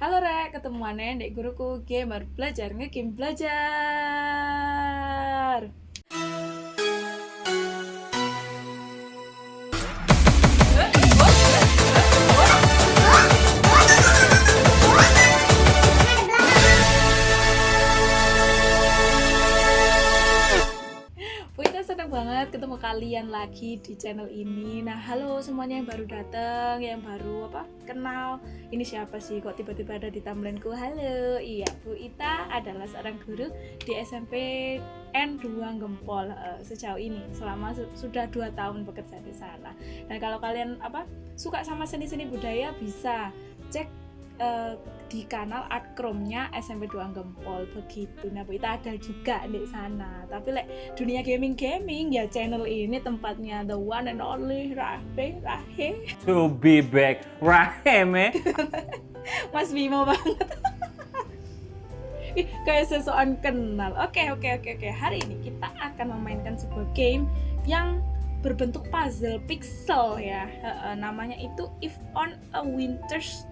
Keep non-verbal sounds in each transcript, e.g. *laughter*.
Halo Rek, ketemuannya dek guruku gamer belajar ngegame belajar. Kalian lagi di channel ini. Nah, halo semuanya yang baru datang, yang baru apa kenal. Ini siapa sih kok tiba-tiba ada di timeline-ku? Halo, iya Bu Ita adalah seorang guru di SMP N2 Gempol uh, sejauh ini selama su sudah dua tahun bekerja di sana. Dan kalau kalian apa suka sama seni-seni budaya bisa cek uh, di kanal art chrome-nya SMP 2 Gempol begitu. Nah, Bu Ita ada juga di sana. Tapi lek like, dunia gaming-gaming ya channel ini tempatnya the one and only Rahe Rahe. To be back Rahe me. *laughs* Mas Bimo banget. Ih, *laughs* kayak seseorang kenal. Oke, oke, oke, oke. Hari ini kita akan memainkan sebuah game yang berbentuk puzzle pixel ya. Uh, namanya itu If on a Winter's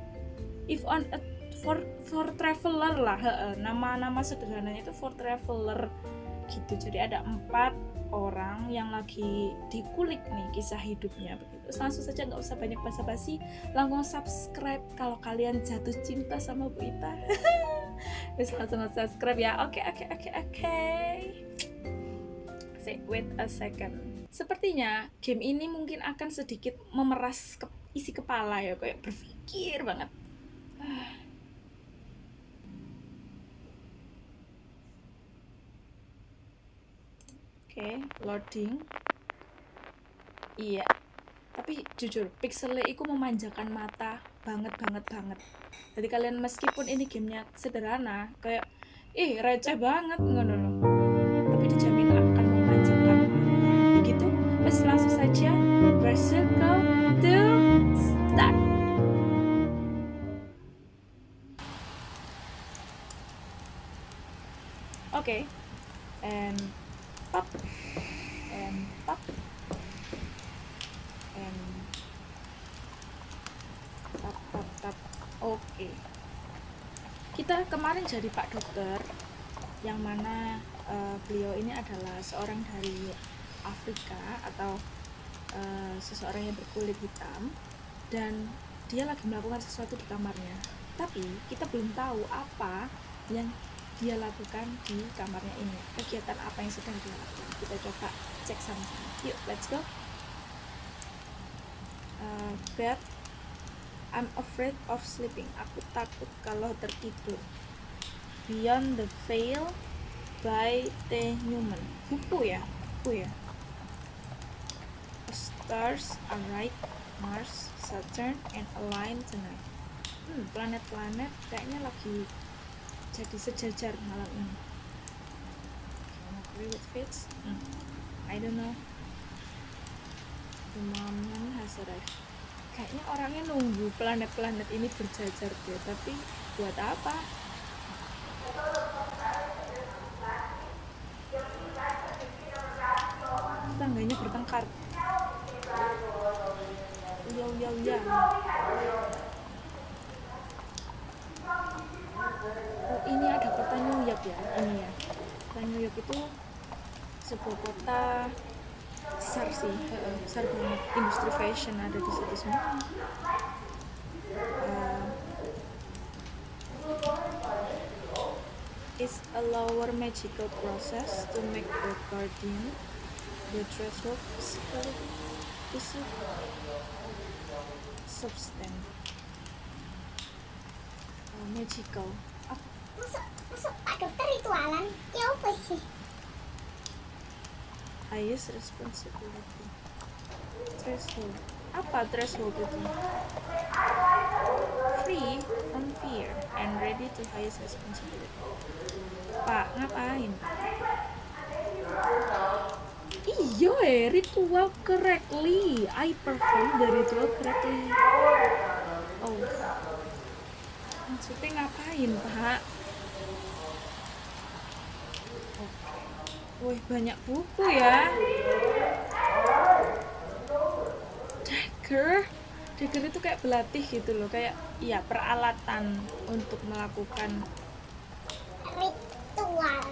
If on a for for traveler lah nama-nama sederhananya itu for traveler gitu. Jadi ada empat orang yang lagi dikulik nih kisah hidupnya begitu. Langsung saja nggak usah banyak basa-basi langsung subscribe kalau kalian jatuh cinta sama Bu Ita. *laughs* Terus langsung subscribe ya. Oke oke oke oke. Say wait a second. Sepertinya game ini mungkin akan sedikit memeras ke isi kepala ya kayak berpikir banget okay, loading. Iya. Tapi jujur pixelnya itu memanjakan mata banget banget banget. Jadi kalian meskipun ini gamenya sederhana kayak ih receh banget ngono loh tapi dijamin akan memanjakan begitu Mas langsung saja bercircle jadi pak dokter yang mana uh, beliau ini adalah seorang dari Afrika atau uh, seseorang yang berkulit hitam dan dia lagi melakukan sesuatu di kamarnya. Tapi kita belum tahu apa yang dia lakukan di kamarnya ini. Kegiatan apa yang sedang dia lakukan? Kita coba cek sama-sama. Yuk let's go. Uh, bed I'm afraid of sleeping. Aku takut kalau tertidur Beyond the Veil by T. Newman. Buku ya? Buku ya? Stars are right Mars Saturn and align tonight. Hmm, planet-planet kayaknya lagi jadi sejajar malam ini. Agree with fits hmm. I don't know. The moment has arrived. Kayaknya orangnya nunggu planet-planet ini berjajar deh tapi buat apa uya oh, ini ada kota New York ya ini ya. Kota New York itu sebuah kota besar sih besar banget. Industri fashion ada di situ semua. Uh, is a lower magical process to make the guardian the threshold physical substance. Uh, magical. Masuk, masuk. Pak Dokter ritualan. Ya apa sih? highest responsibility. Threshold. Apa threshold itu? Free from fear and ready to highest responsibility. Pak ngapain? iya eh ritual correctly I perform the ritual correctly oh maksudnya ngapain pak Wih, banyak buku ya. Dagger. dagger itu kayak pelatih gitu loh kayak iya peralatan untuk melakukan Ritual.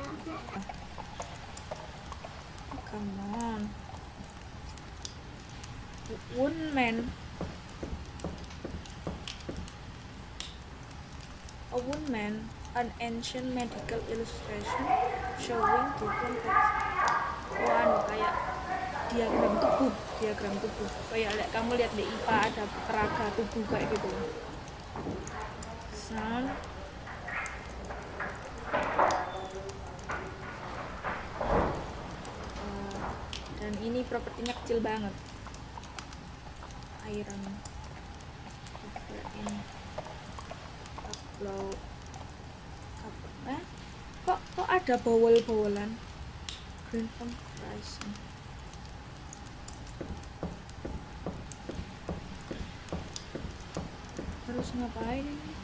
Come on one man a one man an ancient medical illustration showing different oh anu kayak diagram tubuh diagram tubuh. Kayak lihat kamu lihat di IPA ada peraga tubuh kayak gitu. Sound Eh, dan ini propertinya kecil banget. Iron. Cover in upload. Cover eh kok kok ada bowel-bowelan? Green from pricing harus ngapain ini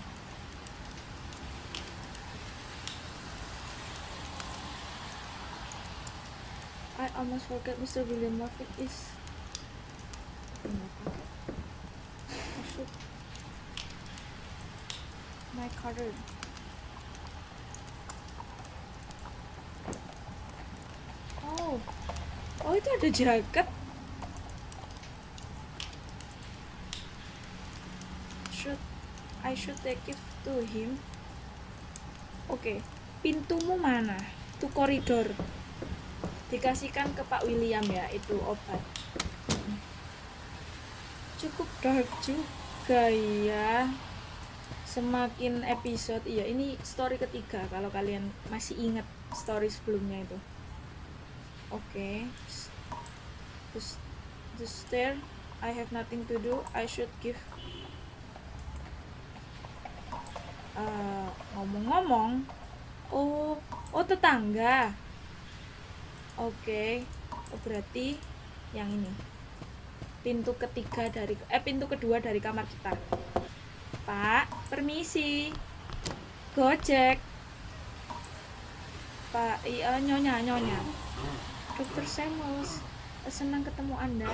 I almost forget Mr. William Murphy is I should my card Oh. Oh itu ada jaket. Should I should take it to him? Oke. Pintumu mana? Itu koridor dikasihkan ke Pak William ya itu obat. Cukup dark juga ya. Semakin episode iya ini story ketiga kalau kalian masih ingat story sebelumnya itu. Oke. The, the stair I have nothing to do I should give. Eh, ngomong-ngomong oh oh tetangga Oke, oh, berarti yang ini pintu ketiga dari eh pintu kedua dari kamar kita. Pak, permisi. Gojek. Pak, iya nyonya nyonya. Dokter Samuels, senang ketemu Anda.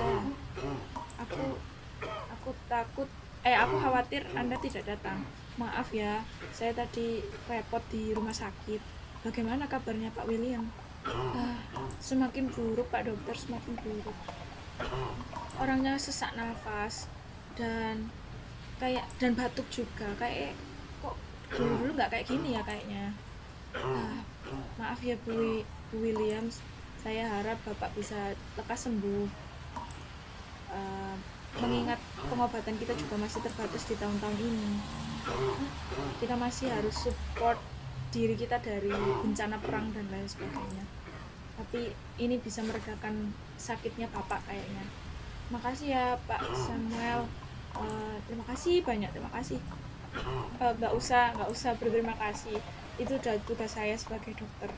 Aku aku takut eh aku khawatir Anda tidak datang. Maaf ya, saya tadi repot di rumah sakit. Bagaimana kabarnya Pak William? Ah, semakin buruk Pak Dokter, semakin buruk. Orangnya sesak nafas dan kayak dan batuk juga. Kayak kok dulu dulu nggak kayak gini ya kayaknya. Ah, maaf ya Bu, Bu Williams, saya harap Bapak bisa lekas sembuh. Ah, mengingat pengobatan kita juga masih terbatas di tahun-tahun ini. Kita masih harus support diri kita dari bencana perang dan lain sebagainya. Tapi ini bisa meredakan sakitnya bapak kayaknya. Makasih ya Pak Samuel. Eh, terima kasih banyak terima kasih. Eh, nggak usah nggak usah berterima kasih. Itu udah tugas saya sebagai dokter.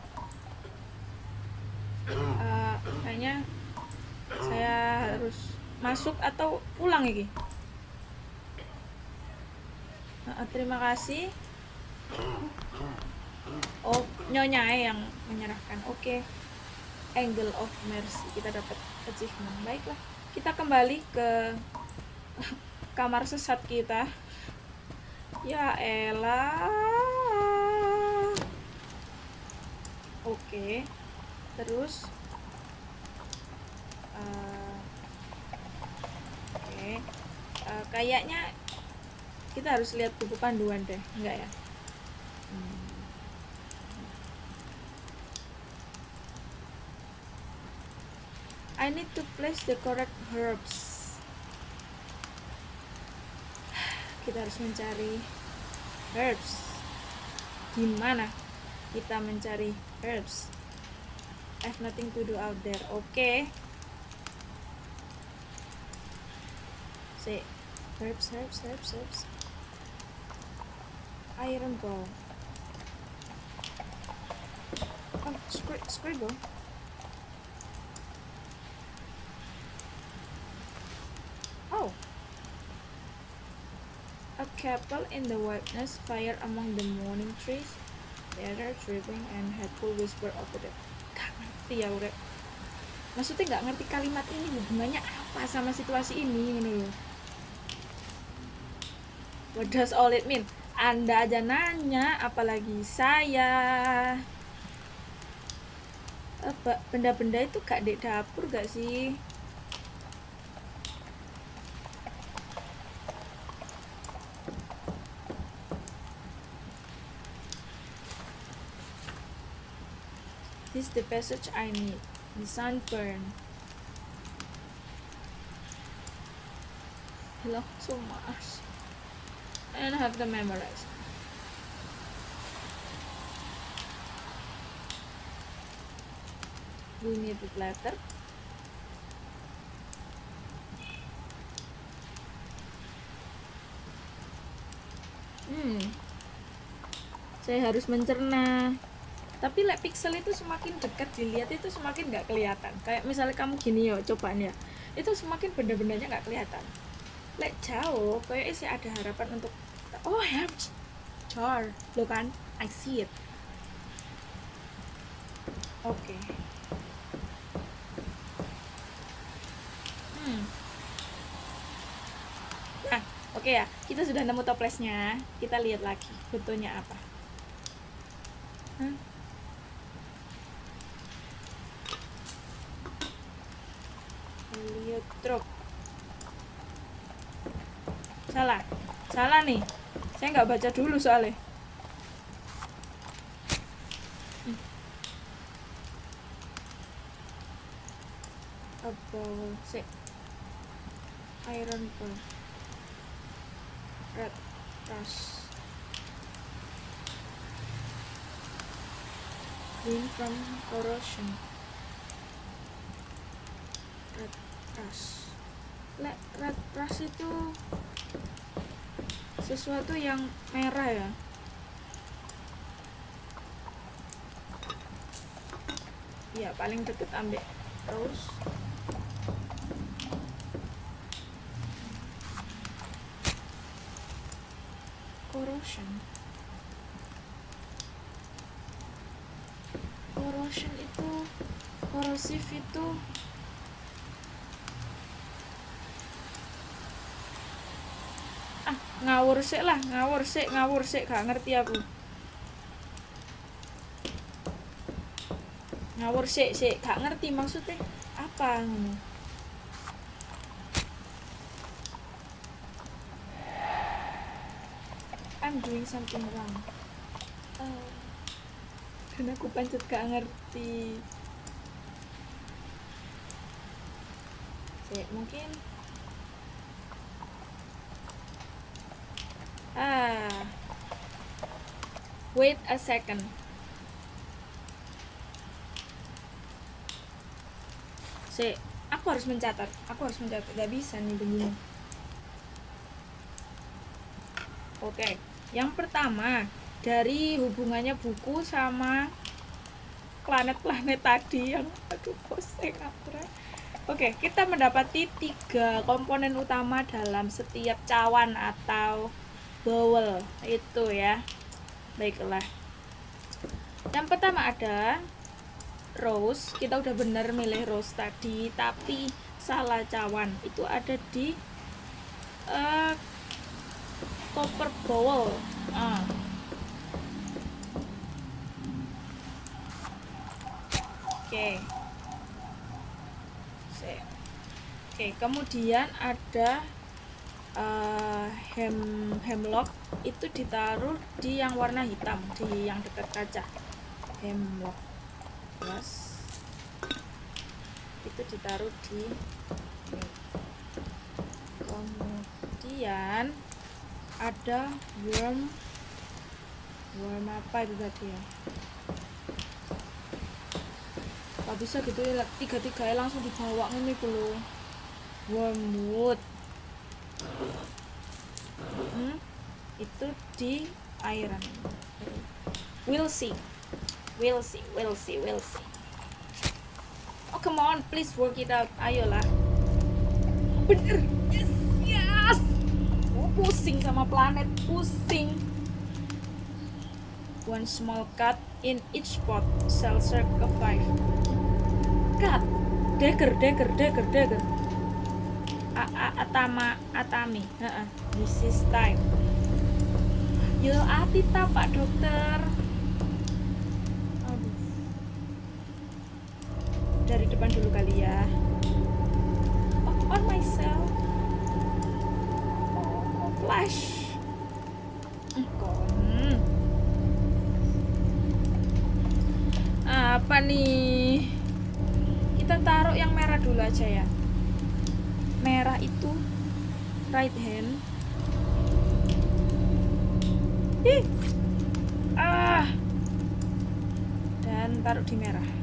Eh, kayaknya saya harus masuk atau pulang Eh, terima kasih Oh, nyonya yang menyerahkan. Oke. Angle of Mercy. Kita dapat achievement. Baiklah. Kita kembali ke *laughs* kamar sesat kita. Ya elah. Oke. Terus eh, Oke. Eh, kayaknya kita harus lihat buku panduan deh, enggak ya? I need to place the correct herbs. Kita harus mencari herbs. Di mana kita mencari herbs? I have nothing to do out there. Oke. Say herbs, herbs, herbs, herbs. Iron ball. Oh, scri- scribble. Oh. A couple in the wilderness fire among the morning trees. Other dripping and hateful whisper over the Gak ngerti ya urep Maksudnya gak ngerti kalimat ini hubungannya apa sama situasi ini loh What does all it mean? Anda aja nanya, apalagi saya. Apa benda-benda itu gak di dapur gak sih? Is the passage I need. The sunburn. I love so much. And I have to memorize. We need it later. Hmm. Saya harus mencerna tapi like pixel itu semakin dekat dilihat itu semakin nggak kelihatan. Kayak misalnya kamu gini yo cobaan ya itu semakin benda-bendanya nggak kelihatan. Like jauh kayak sih ada harapan untuk oh ya jar lo kan? I see it. Oke. Okay. hmm. Nah oke okay ya. Kita sudah nemu toplesnya kita lihat lagi fotonya apa Hah? Heliotrop salah salah nih saya nggak baca dulu soalnya. Apa sih? Iron bar red rust green from corrosion. Red rust red rust itu sesuatu yang merah ya. Ya paling deket ambek rose. Corrosion. Corrosion itu korosif itu ah ngawur sih lah ngawur sih ngawur sih gak ngerti aku. Ngawur sih sih gak ngerti maksudnya apa I'm doing something wrong. Oh. dan aku pancet gak ngerti. Sik, mungkin ah wait a second. Sik, aku harus mencatat. Aku harus mencatat. Gak bisa nih begini. Oke. Yang pertama dari hubungannya buku sama planet-planet tadi yang aduh pusing Abra. Oke, kita mendapati tiga komponen utama dalam setiap cawan atau bowl itu ya. Baiklah. Yang pertama ada rose. Kita udah benar milih rose tadi, tapi salah cawan. Itu ada di uh, copper bowl. Ah. Oke. Sip. Oke, kemudian ada uh, hem hemlock itu ditaruh di yang warna hitam, di yang dekat kaca. Hemlock. Plus itu ditaruh di. Kemudian ada worm worm apa itu tadi ya? Gak bisa gitu ya tiga tiga langsung dibawa ini dulu wormwood hmm, itu di iron. We'll see. We'll see we'll see we'll see. Oh come on please work it out. Ayolah bener. Yes yes. Oh, pusing sama planet pusing. One small cut in each pot cell circle 5 cut. Dagger dagger dagger dagger. A -a atama atami. Uh -uh. this is time Yo ati ta Pak Dokter. Aduh. Dari depan dulu kali ya. On myself. Oh, flash. Apa nih? Kita taruh yang merah dulu aja ya. Merah itu right hand taruh di merah.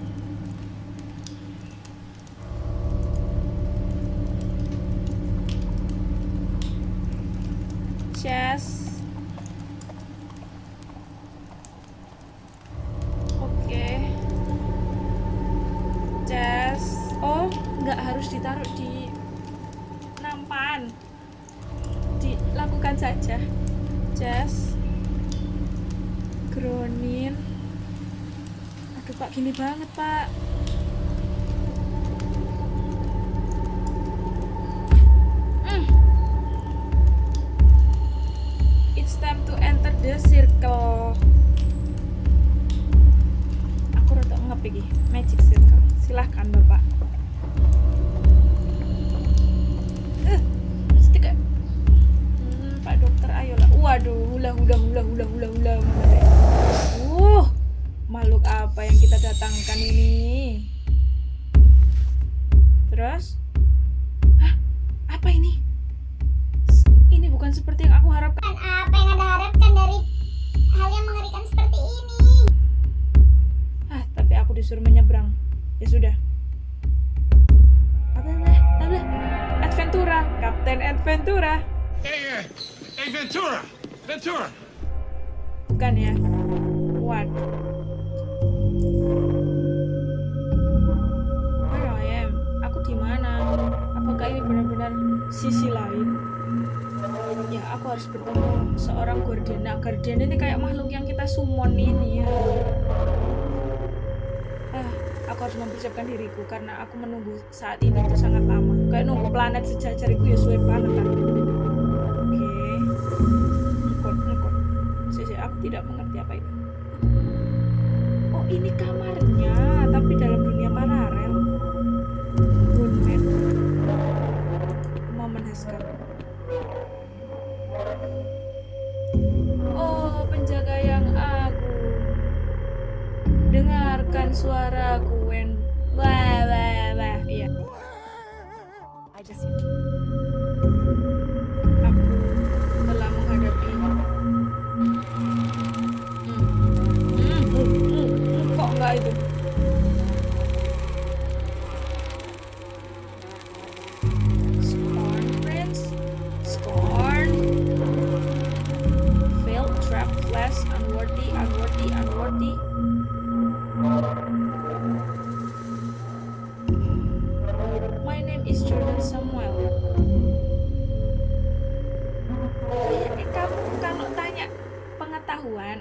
las.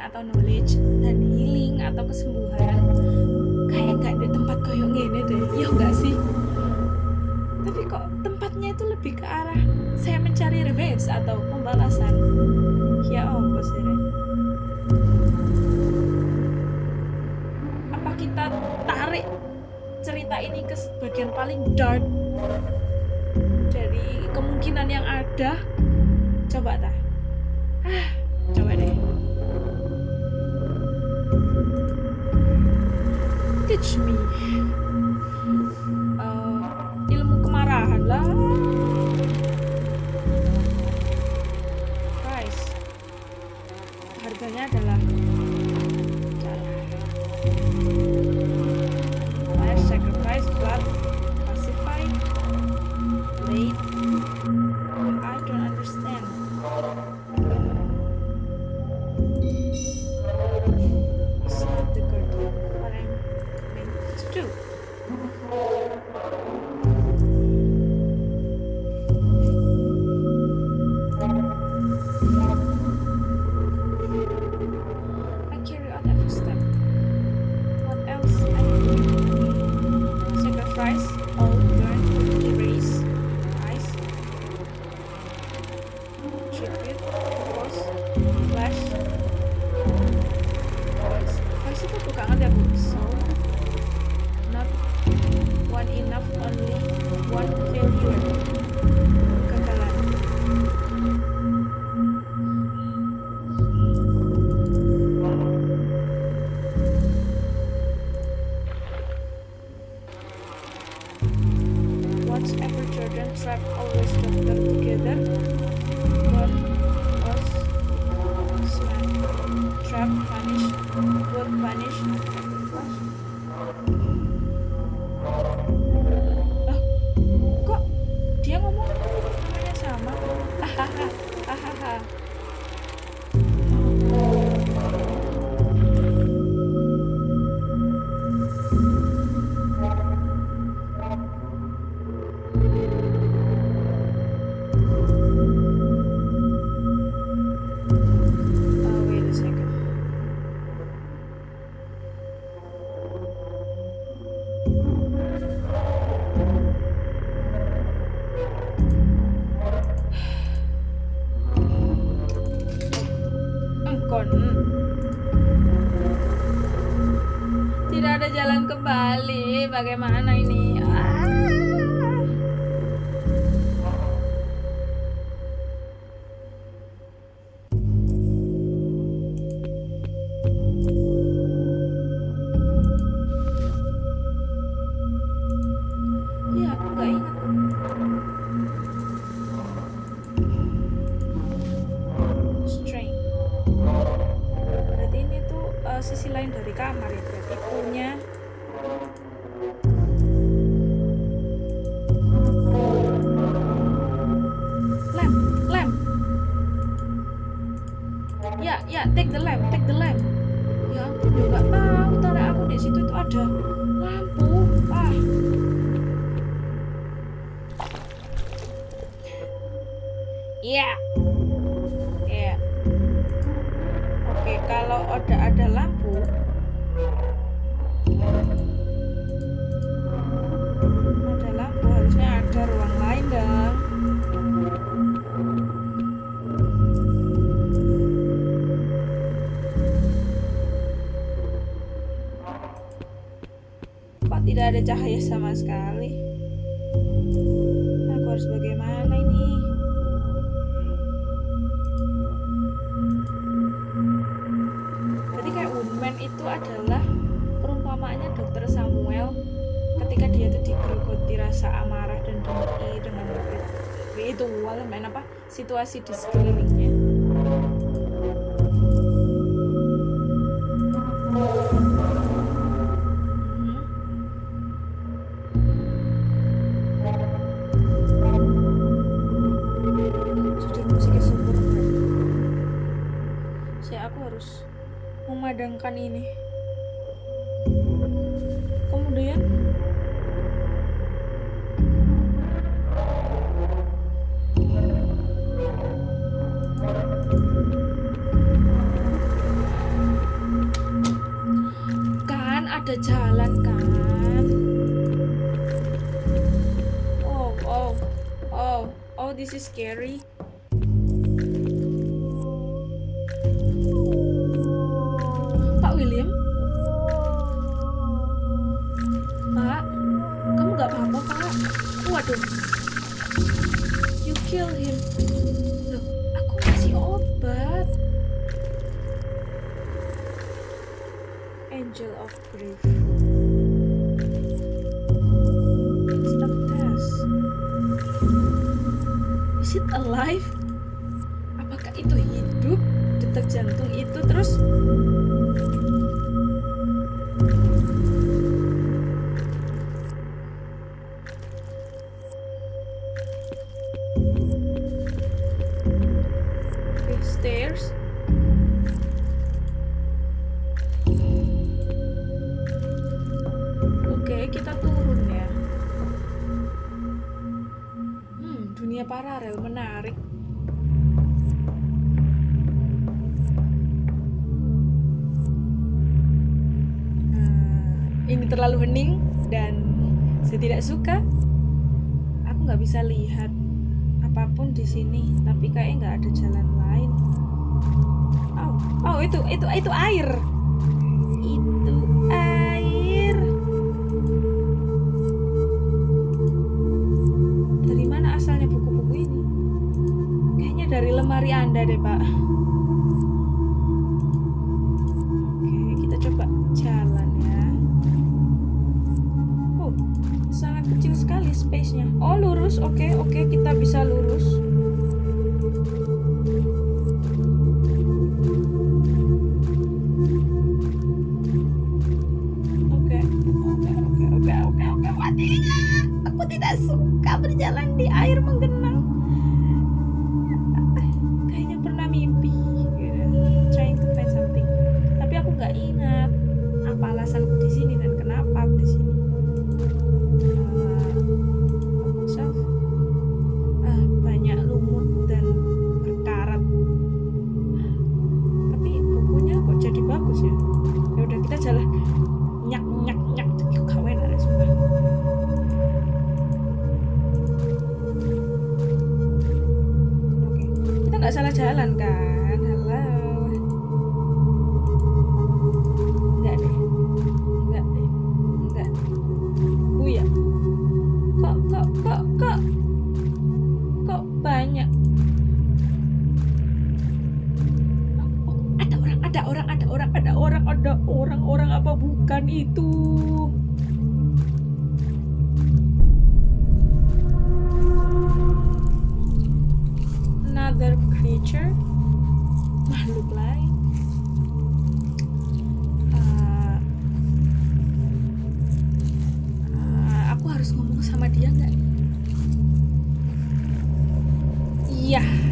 atau knowledge dan healing atau kesembuhan kayak gak ada tempat koyong gini deh. Ya gak sih? Tapi kok tempatnya itu lebih ke arah saya mencari revenge atau pembalasan. Ya om sih apa kita tarik cerita ini ke bagian paling dark dari kemungkinan yang ada? Coba tak I've always kept them together. cahaya sama sekali. Aku harus bagaimana ini? Berarti kayak woman itu adalah perumpamaannya dokter Samuel ketika dia itu digerogoti rasa amarah dan dengki dengan itu main apa? Situasi di sekelilingnya. nggak suka aku nggak bisa lihat apa pun di sini tapi kayaknya nggak ada jalan lain. Oh oh itu itu itu air. ada orang-orang apa bukan itu? Another creature? Makhluk lain? Uh, uh, aku harus ngomong sama dia nggak? Iya. yeah.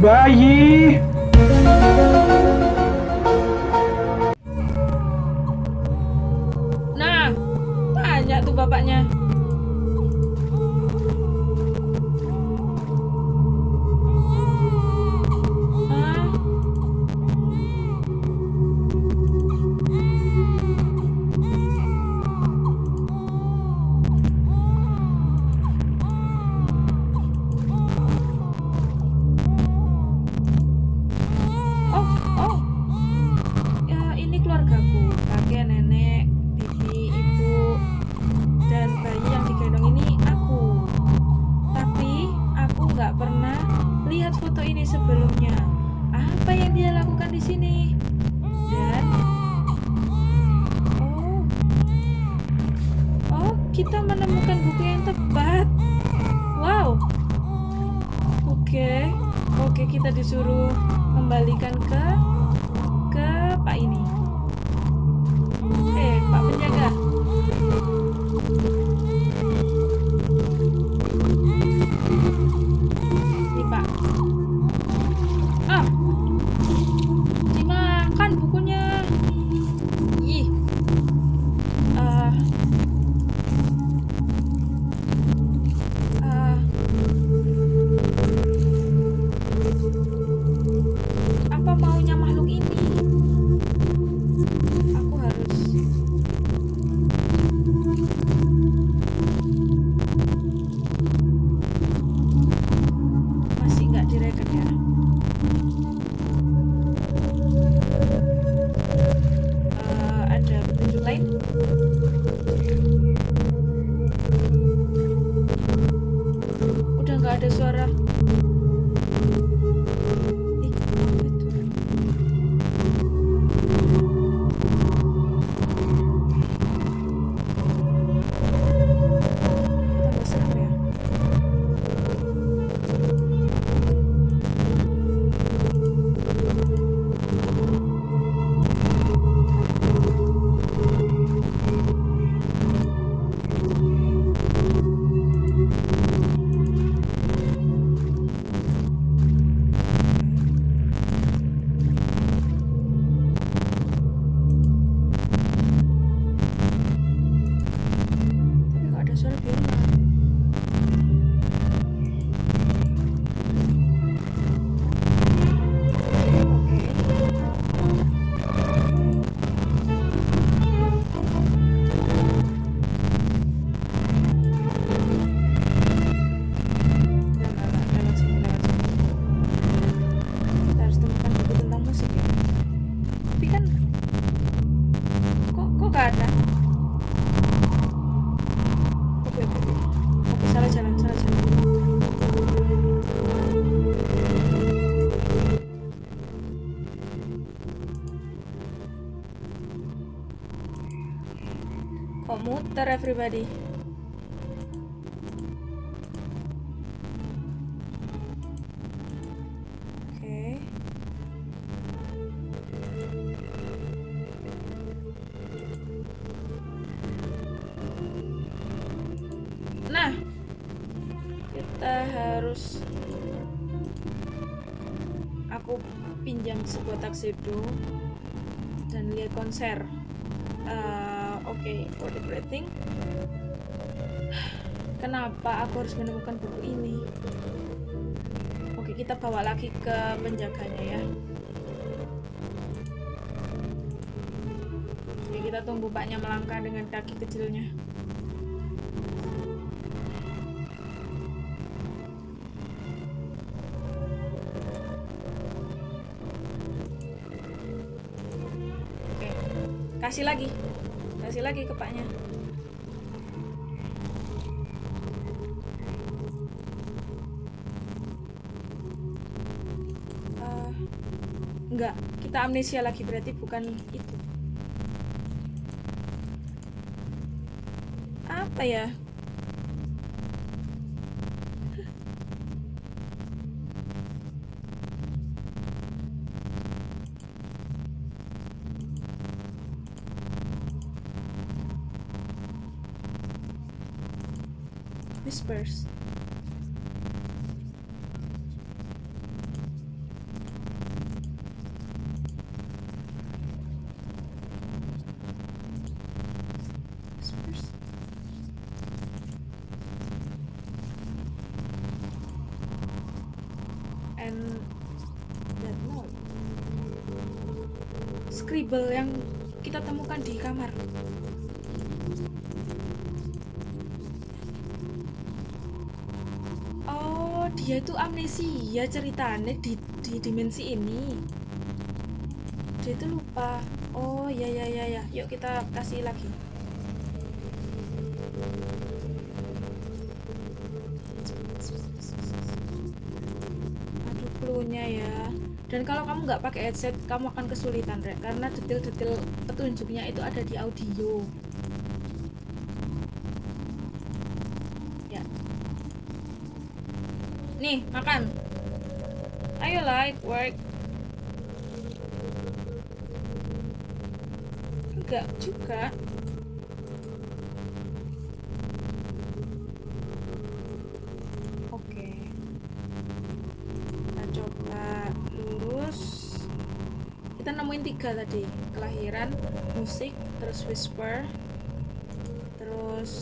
Bye! Everybody? Kenapa aku harus menemukan buku ini? Oke, kita bawa lagi ke penjaganya ya. Oke, kita tunggu paknya melangkah dengan kaki kecilnya. Kasih lagi, kasih lagi ke paknya. Kita amnesia lagi berarti bukan itu. Apa ya? Whispers. And that note. Scribble yang kita temukan di kamar. Oh, dia itu amnesia ceritanya di, di dimensi ini. Dia itu lupa. Oh, ya ya ya ya. Yuk kita kasih lagi. Dan kalau kamu nggak pakai headset, kamu akan kesulitan, Rek, karena detail-detail petunjuknya itu ada di audio. Ya. Nih, makan. Ayolah, it work. Enggak juga. Musik, terus whisper, terus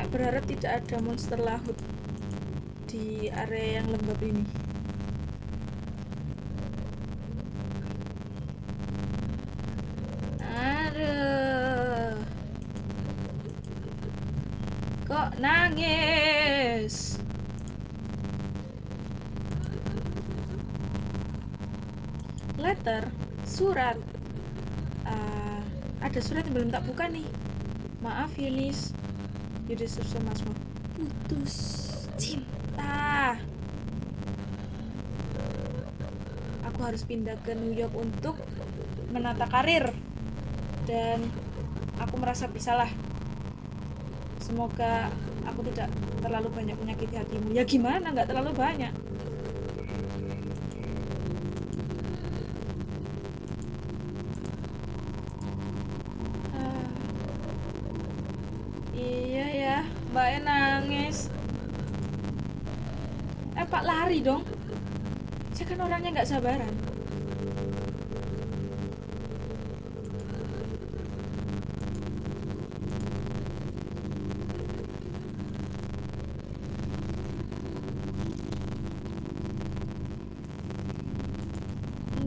Aku berharap tidak ada monster laut di area yang lembab ini. Aduh. Kok nangis? Letter, surat. Ah, ada surat yang belum tak buka nih. Maaf Yunis, so much more. Putus cinta. Aku harus pindah ke New York untuk menata karir dan aku merasa bersalah. Semoga aku tidak terlalu banyak menyakiti hatimu. Ya gimana? Nggak terlalu banyak. Ah. Iya ya, Mbak E nangis. Eh Pak lari dong. Saya kan orangnya nggak sabaran.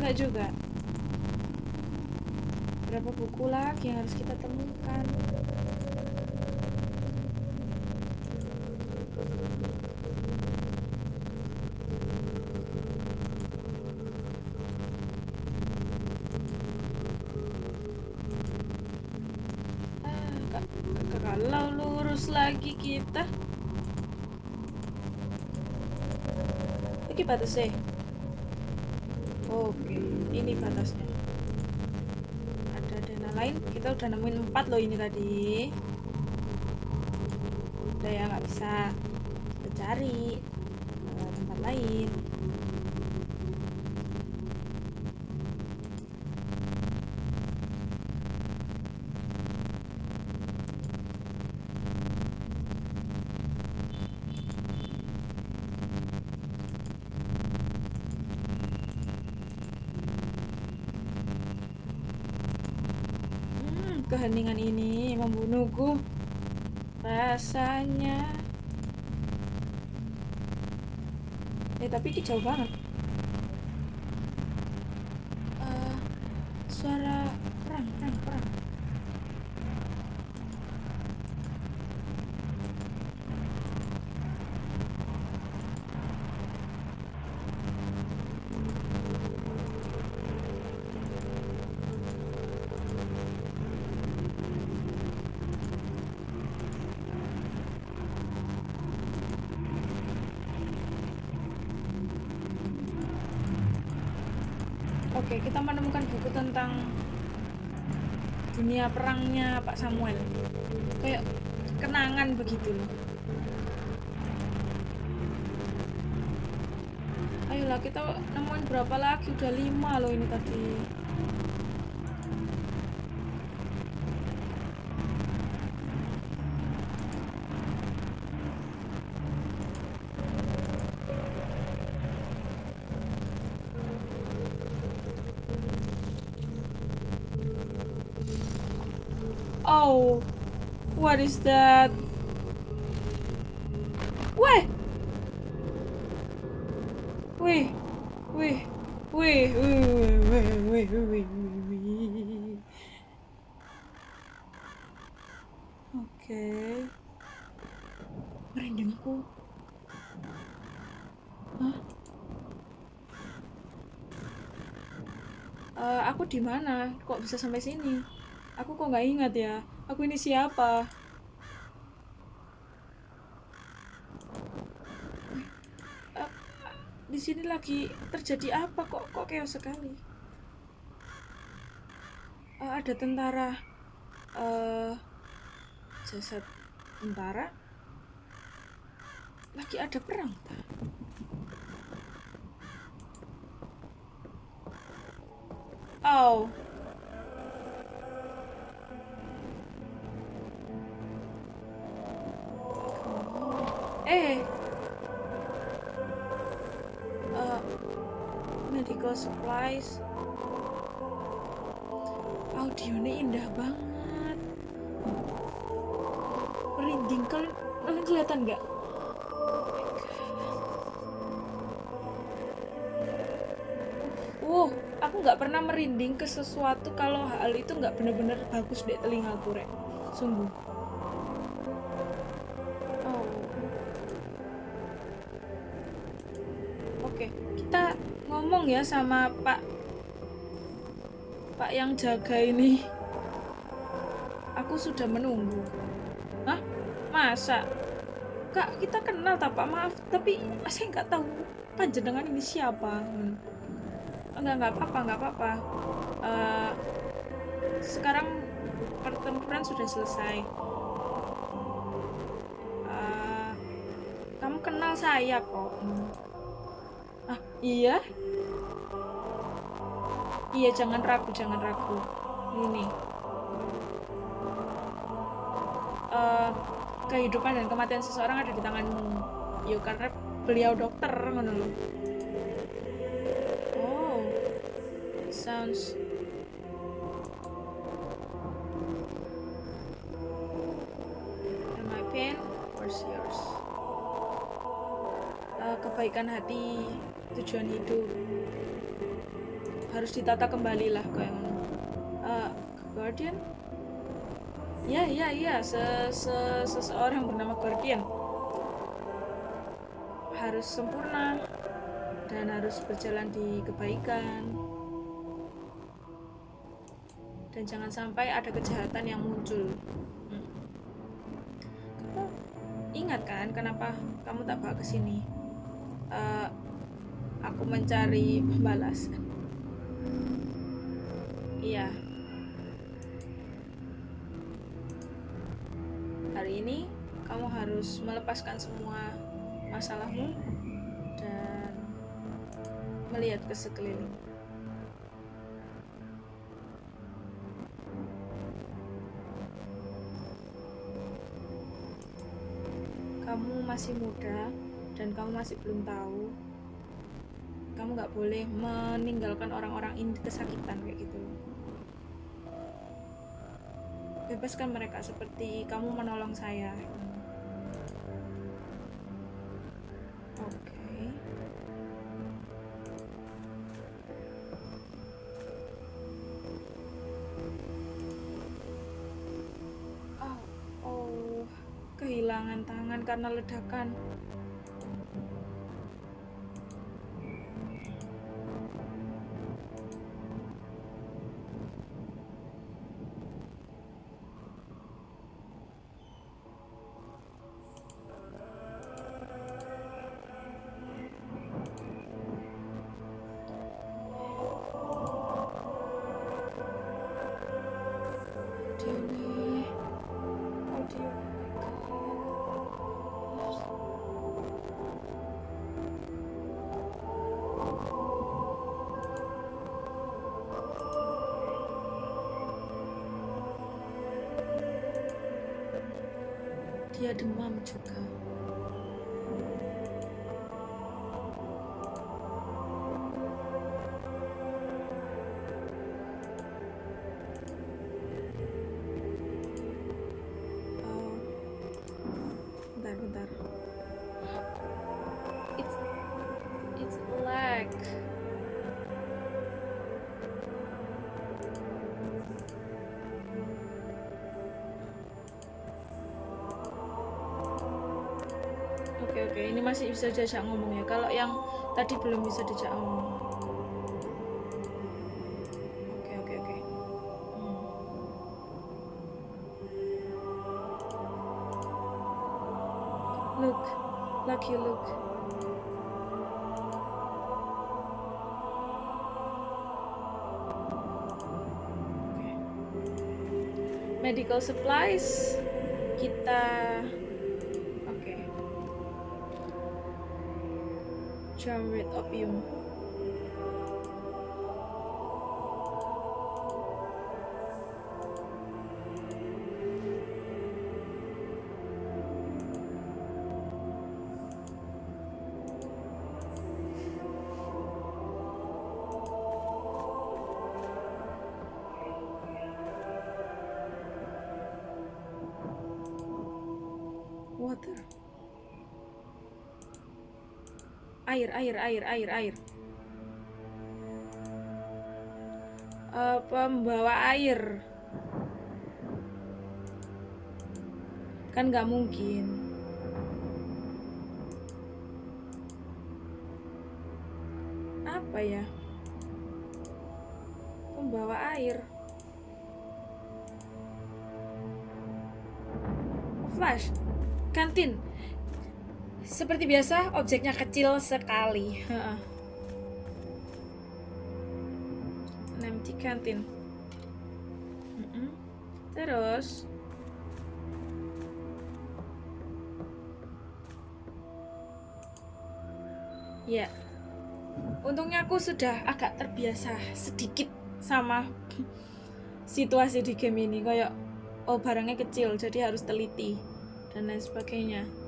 Enggak juga. Berapa buku lagi yang harus kita temukan? Ah, kalau lurus lagi kita oke pada batase ini batasnya. Ada dana lain. Kita udah nemuin empat loh ini tadi. Udah ya nggak bisa. Kita cari eh, tempat lain. Hmm, keheningan ini membunuhku. Rasanya. Eh, tapi ini jauh banget. Eh, suara perang, perang, perang. Oke, kita menemukan buku tentang dunia perangnya Pak Samuel. Kayak kenangan begitu. Ayolah kita nemuin berapa lagi? Udah lima loh ini tadi. is that? Wait! Wait! Wait! Wait! Wait! Wait! Wait! Wait! Wait! Wait! Oke. Merinding aku. Hah? Uh, aku di mana? Kok bisa sampai sini? Aku kok nggak ingat ya? Aku ini siapa? Di sini lagi terjadi apa kok? Kok chaos sekali? Eh, ada tentara. eh jasad tentara. Lagi ada perang. Oh. Eh, medical supplies. Audionya indah banget. Merinding. Kalian, kalian kelihatan nggak? Wow, aku nggak pernah merinding ke sesuatu kalau hal itu nggak bener-bener bagus deh telingaku, Rek. Sungguh. Ya sama Pak Pak yang jaga ini. Aku sudah menunggu. Hah? Masa? Kak, kita kenal tak Pak? Maaf, tapi saya nggak tahu panjenengan ini siapa. Hmm. Enggak, nggak apa-apa, nggak apa-apa. Eh, sekarang pertempuran sudah selesai. Eh, kamu kenal saya kok. Hmm. Ah, iya? Iya, jangan ragu, jangan ragu. Ini. Eh, kehidupan dan kematian seseorang ada di tanganmu. Yuk, karena beliau dokter, lho. Oh, sounds. My pain, where's yours? Eh, kebaikan hati, tujuan hidup harus ditata kembali lah kayak. Eh, Guardian? Ya, ya, ya, se se seseorang bernama Guardian harus sempurna dan harus berjalan di kebaikan dan jangan sampai ada kejahatan yang muncul. Hmm. Ingat kan kenapa kamu tak bawa ke sini? Eh, aku mencari pembalasan. Iya. Hari ini kamu harus melepaskan semua masalahmu dan melihat ke sekeliling. Kamu masih muda dan kamu masih belum tahu. Kamu nggak boleh meninggalkan orang-orang ini kesakitan kayak gitu. Bebaskan mereka seperti kamu menolong saya. Oke. Oh, oh, kehilangan tangan karena ledakan. Dia demam juga. Bisa diajak ngomong ya. Kalau yang tadi belum bisa diajak ngomong. Hmm. Look, lucky look. Oke. Medical supplies kita Jarred opium. Air, air, air, air. Eh, pembawa air. Kan nggak mungkin. Apa ya? Pembawa air. Flash. Kantin. Seperti biasa, objeknya kecil sekali. Heeh. An empty canteen. Mm-mm. Terus, ya, untungnya aku sudah agak terbiasa sedikit sama *laughs* situasi di game ini. Kayak, oh barangnya kecil, jadi harus teliti dan lain sebagainya.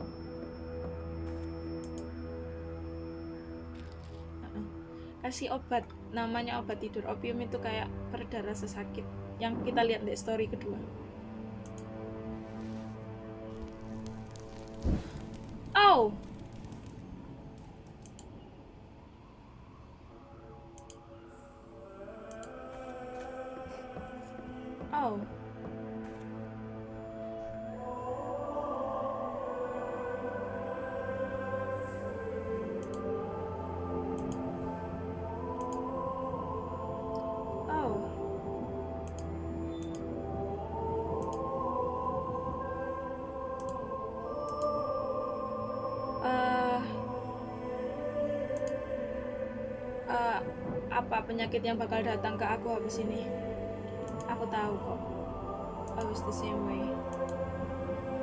Kasih obat namanya obat tidur opium itu kayak pereda rasa sakit yang kita lihat di story kedua. Oh penyakit yang bakal datang ke aku habis ini. Aku tahu kok. Always the same way.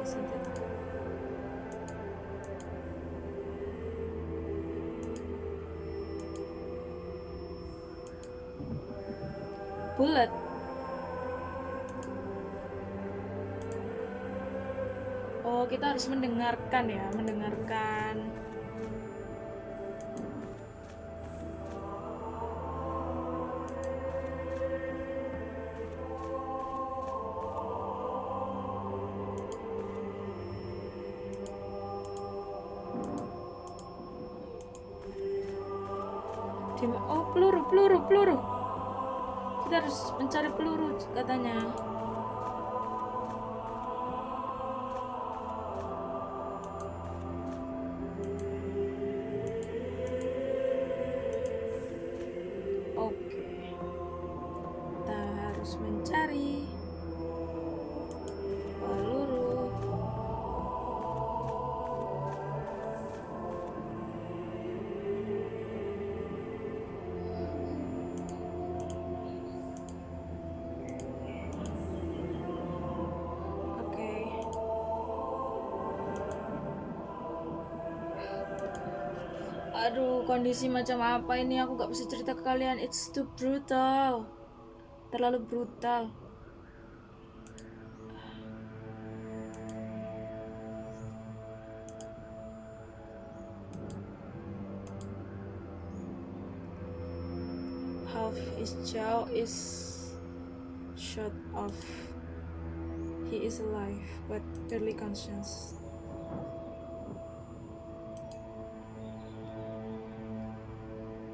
Isn't it? Bullet Oh, kita harus mendengarkan ya, mendengarkan. Peluru, peluru, peluru. Kita harus mencari peluru katanya. Kondisi macam apa ini? Aku gak bisa cerita ke kalian. It's too brutal. Terlalu brutal.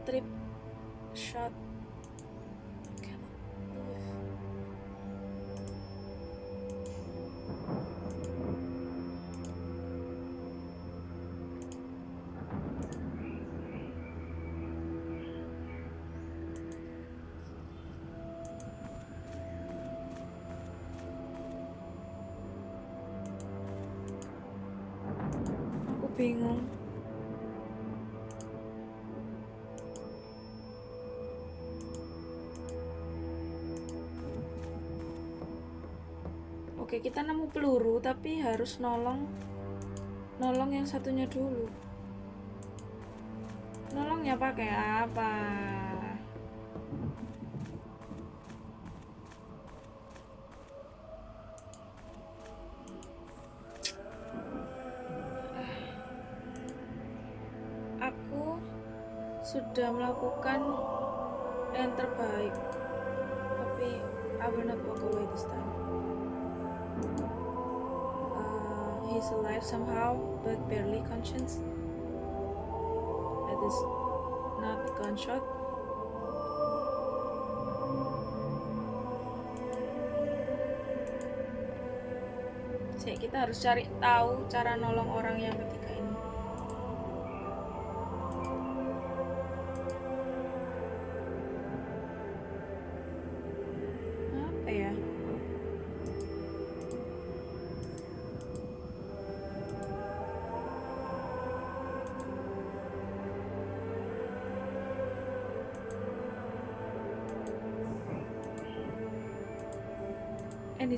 tre... Chá... Aquela... O. Oke, kita nemu peluru tapi harus nolong nolong yang satunya dulu. Nolongnya pakai apa? Alive somehow, but barely conscious. That is not gunshot. Cek, kita harus cari tahu cara nolong orang yang ketiga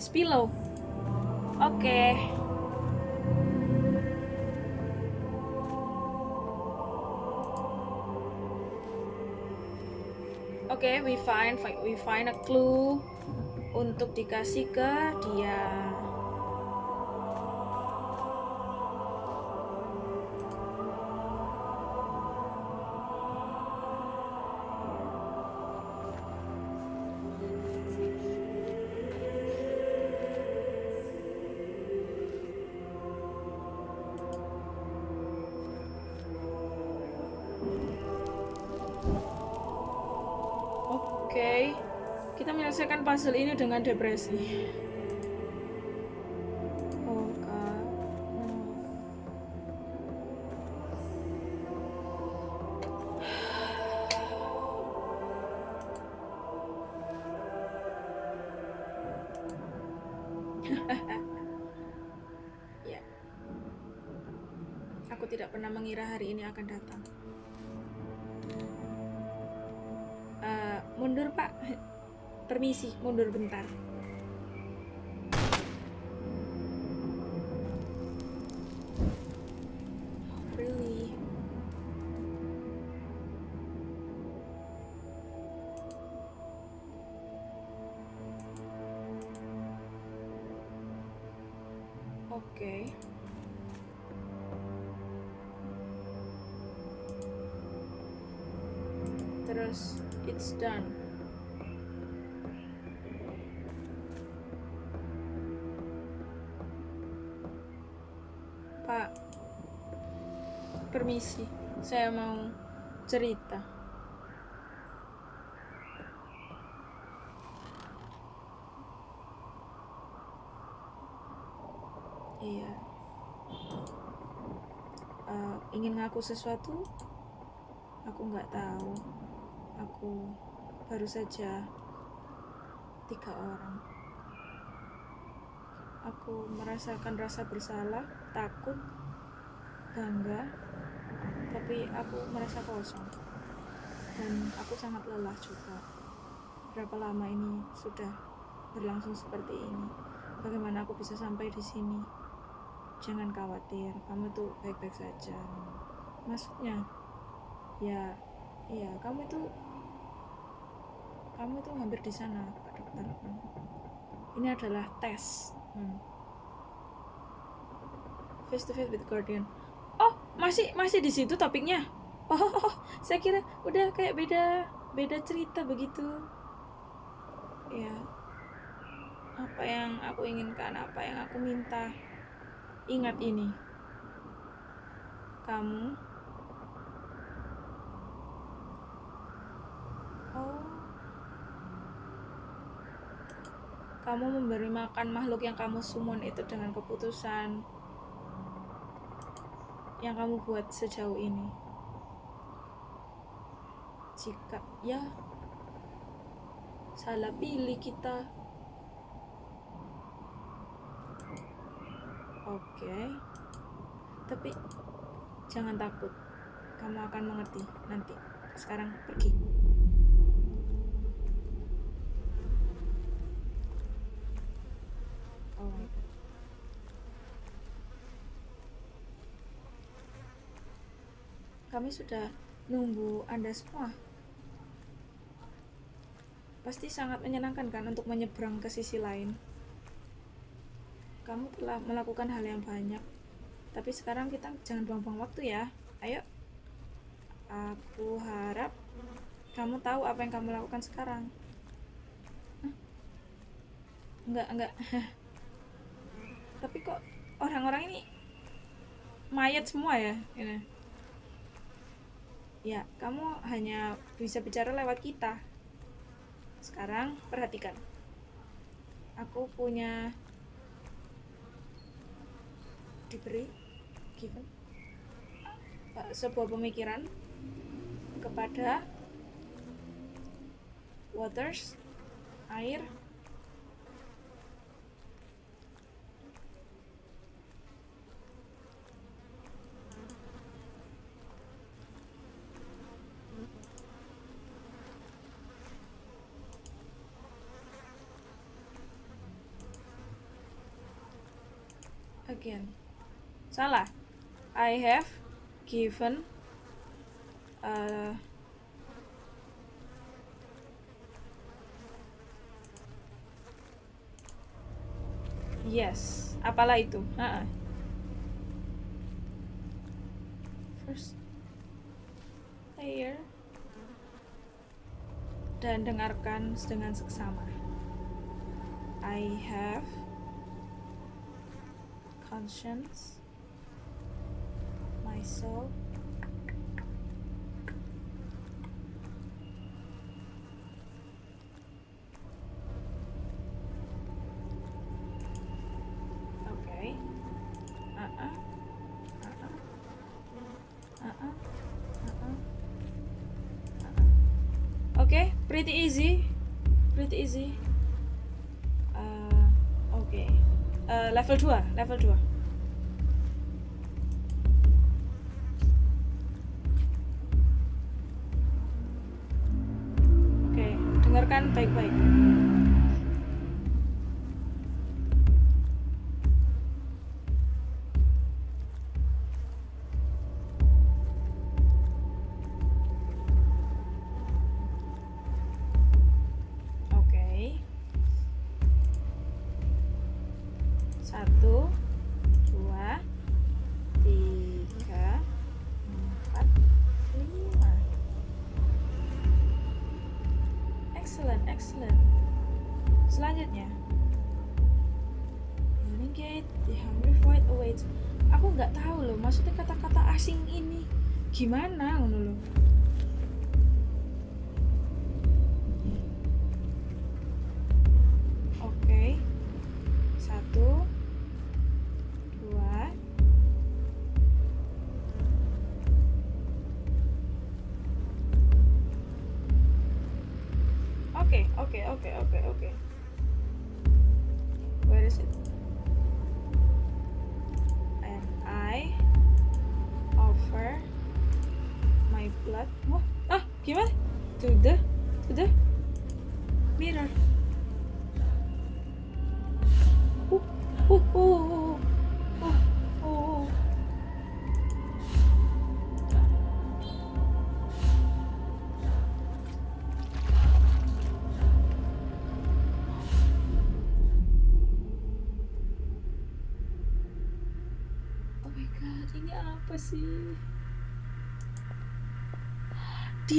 And his pillow. Oke. Oke, we find we find a clue untuk dikasih ke dia. Oke, kita menyelesaikan puzzle ini dengan depresi. Permisi mundur bentar permisi saya mau cerita. Iya. Eh, ingin ngaku sesuatu? Aku nggak tahu. Aku baru saja tiga orang. Aku merasakan rasa bersalah takut bangga tapi aku merasa kosong. Dan aku sangat lelah juga. Berapa lama ini sudah berlangsung seperti ini? Bagaimana aku bisa sampai di sini? Jangan khawatir kamu tuh baik-baik saja. Maksudnya ya iya kamu itu kamu itu hampir di sana pak dokter. Ini adalah tes. Hmm. face to face with guardian masih masih di situ topiknya. *laughs* Oh saya kira udah kayak beda beda cerita begitu. Ya apa yang aku inginkan apa yang aku minta? Ingat ini. Kamu. Oh. Kamu memberi makan makhluk yang kamu summon itu dengan keputusan yang kamu buat sejauh ini? Jika ya salah pilih kita. Oke tapi jangan takut. Kamu akan mengerti nanti. Sekarang pergi oh kami sudah nunggu anda semua. Pasti sangat menyenangkan kan untuk menyeberang ke sisi lain. Kamu telah melakukan hal yang banyak. Tapi sekarang kita jangan buang-buang waktu ya. Ayo. Aku harap kamu tahu apa yang kamu lakukan sekarang. Hah? enggak enggak. *laughs* Tapi kok orang-orang ini mayat semua ya? Ini ya kamu hanya bisa bicara lewat kita. Sekarang perhatikan. Aku punya diberi given uh, sebuah pemikiran kepada waters air again salah. I have given uh, yes. Apalah itu? Ha-ha. first layer. Dan dengarkan dengan seksama. I have conscience, my soul. Okay. Uh-uh. Uh-uh. Uh-uh. Uh-uh. Okay, pretty easy. Pretty easy. Uh, okay. Uh, level 2, level 2. Aku nggak tahu loh, maksudnya kata-kata asing ini gimana ngono loh.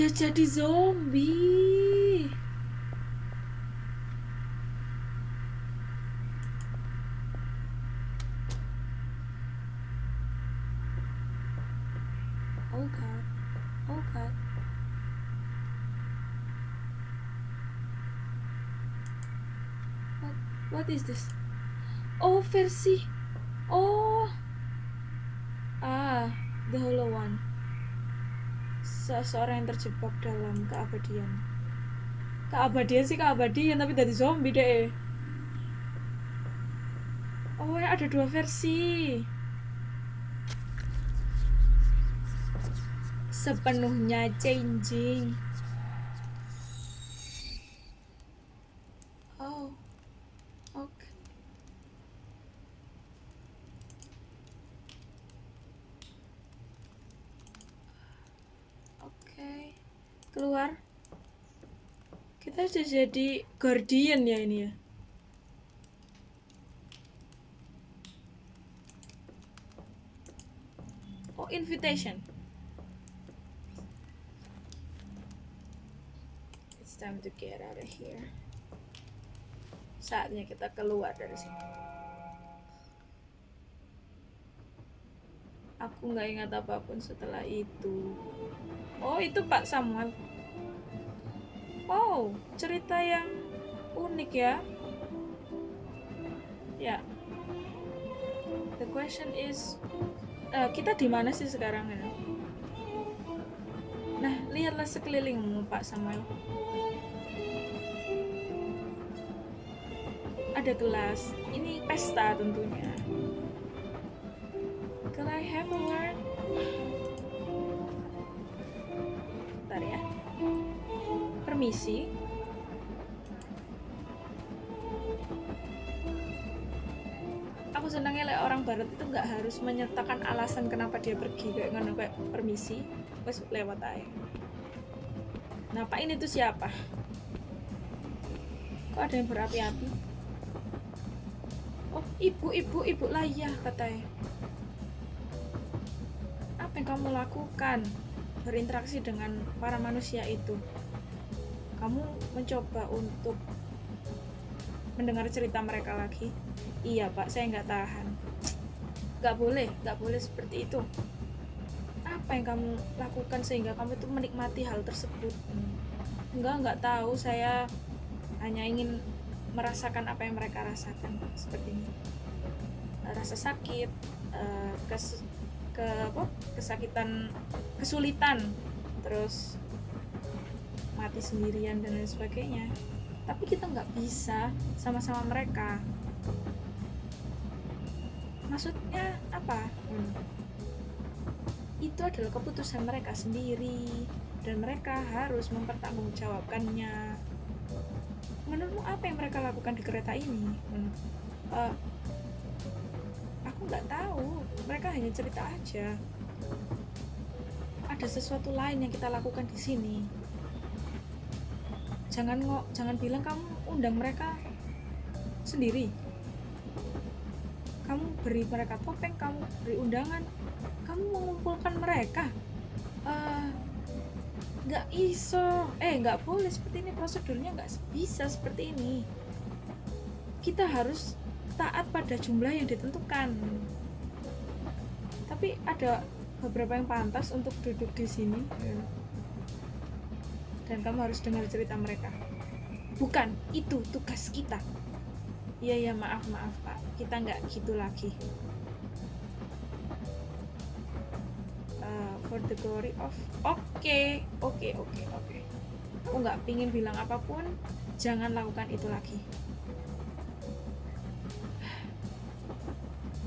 Dia jadi zombie. Oh god. Oh god. What what is this? Oh, versi. Seseorang yang terjebak dalam keabadian. Keabadian sih keabadian tapi dari zombie deh. Oh, ya ada dua versi. Sepenuhnya changing. Oh. Oke. Oke. Keluar. Kita sudah jadi guardian ya ini ya. Oh, invitation. It's time to get out of here. Saatnya kita keluar dari sini. Aku nggak ingat apa pun setelah itu. Oh, itu Pak Samuel. Oh, cerita yang unik ya. Ya. The question is, eh, kita di mana sih sekarang ya? Nah, lihatlah sekelilingmu, Pak Samuel. Ada gelas. Ini pesta tentunya. Can I have a word? Permisi. Aku senangnya like, orang barat itu nggak harus menyertakan alasan kenapa dia pergi kayak ngono kayak permisi, wes lewat aja. Nah, Pak ini tuh siapa? Kok ada yang berapi-api? Oh, ibu, ibu, ibu layah katanya. Apa yang kamu lakukan berinteraksi dengan para manusia itu? Kamu mencoba untuk mendengar cerita mereka lagi? Iya pak, saya nggak tahan. Nggak boleh, nggak boleh seperti itu. Apa yang kamu lakukan sehingga kamu itu menikmati hal tersebut? Enggak, nggak tahu. Saya hanya ingin merasakan apa yang mereka rasakan seperti ini. Rasa sakit, eh, kes, ke apa? Kesakitan, kesulitan, terus mati sendirian dan lain sebagainya. Tapi kita nggak bisa sama-sama mereka. Maksudnya apa? Hmm. itu adalah keputusan mereka sendiri dan mereka harus mempertanggungjawabkannya. Menurutmu apa yang mereka lakukan di kereta ini? Menurut- eh, aku nggak tahu. Mereka hanya cerita aja. Ada sesuatu lain yang kita lakukan di sini jangan ngo jangan bilang kamu undang mereka sendiri. Kamu beri mereka topeng kamu beri undangan. Kamu mengumpulkan mereka. Eh, nggak iso. Eh nggak boleh seperti ini. Prosedurnya nggak bisa seperti ini. Kita harus taat pada jumlah yang ditentukan. Tapi ada beberapa yang pantas untuk duduk di sini dan kamu harus dengar cerita mereka. Bukan itu tugas kita. Iya ya maaf maaf pak. Kita nggak gitu lagi. Uh, for the glory of oke oke oke oke. Aku nggak pingin bilang apa pun. Jangan lakukan itu lagi.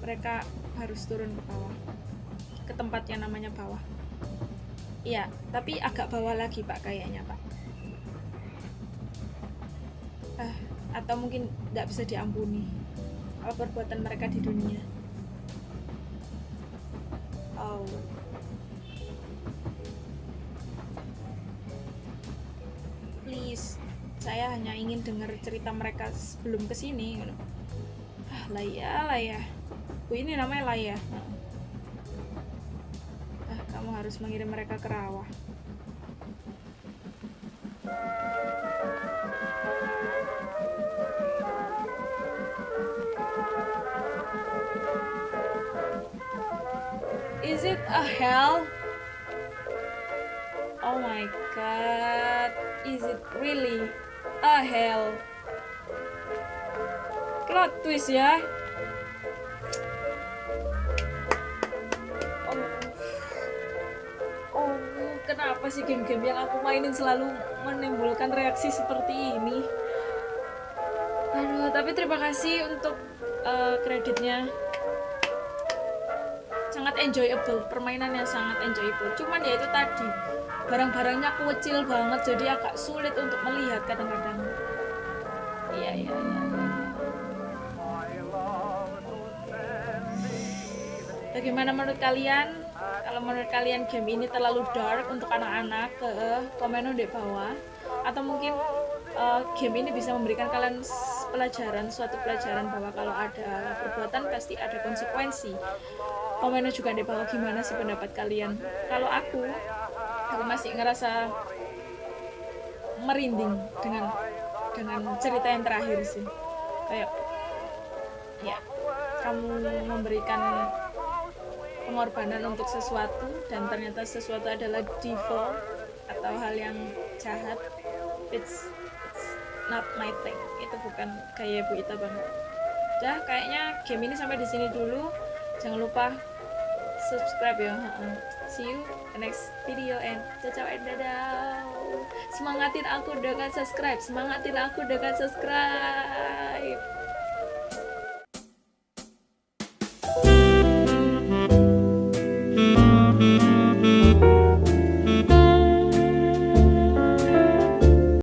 Mereka harus turun ke bawah. Ke tempat yang namanya bawah iya tapi agak bawah lagi pak kayaknya pak. Ah, atau mungkin nggak bisa diampuni apa perbuatan mereka di dunia. Oh. Please saya hanya ingin dengar cerita mereka sebelum ke sini gitu. ah Laya Laya bu ini namanya Laya ah kamu harus mengirim mereka ke rawa Is it a hell? Oh my god. Is it really a hell? Plot twist ya. Sih game-game yang aku mainin selalu menimbulkan reaksi seperti ini? Aduh, tapi terima kasih untuk eh, kreditnya. Sangat enjoyable permainannya sangat enjoyable. Cuman ya itu tadi barang-barangnya kecil banget jadi agak sulit untuk melihat kadang-kadang. Iya iya iya. Bagaimana menurut kalian kalau menurut kalian game ini terlalu dark untuk anak-anak ke komen di bawah. Atau mungkin eh, game ini bisa memberikan kalian pelajaran suatu pelajaran bahwa kalau ada perbuatan pasti ada konsekuensi. Komennya juga di bawah gimana sih pendapat kalian? Kalau aku aku masih ngerasa merinding dengan dengan cerita yang terakhir sih. Kayak ya kamu memberikan pengorbanan untuk sesuatu dan ternyata sesuatu adalah devil atau hal yang jahat it's, it's not my thing. Itu bukan kayak Bu Ita banget udah kayaknya game ini sampai di sini dulu. Jangan lupa subscribe ya. See you next video and ciao ciao and dadah. Semangatin aku dengan subscribe. Semangatin aku dengan subscribe